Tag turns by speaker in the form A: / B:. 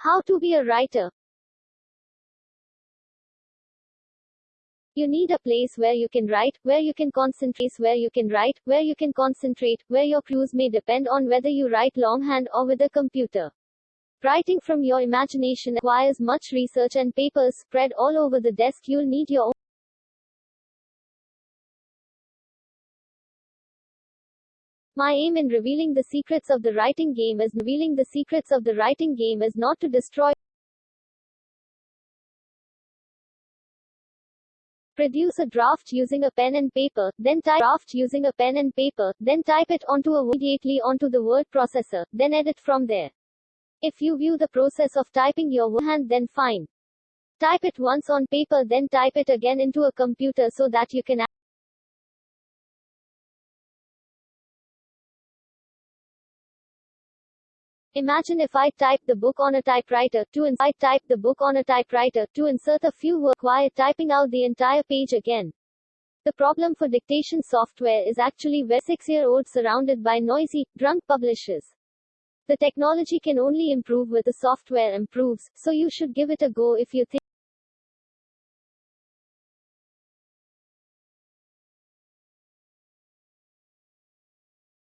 A: How to be a writer. You need a place where you can write, where you can concentrate, where you can write, where you can concentrate, where your clues may depend on whether you write longhand or with a computer. Writing from your imagination requires much research and papers spread all over the desk. You'll need your My aim in revealing the secrets of the writing game is revealing the secrets of the writing game is not to destroy Produce a draft using a pen and paper, then type draft using a pen and paper, then type it onto a immediately onto the word processor, then edit from there. If you view the process of typing your hand then fine. Type it once on paper then type it again into a computer so that you can Imagine if I type the book on a typewriter, to insert type the book on a typewriter, to insert a few words while typing out the entire page again. The problem for dictation software is actually where six-year-olds surrounded by noisy, drunk publishers. The technology can only improve with the software improves, so you should give it a go if you think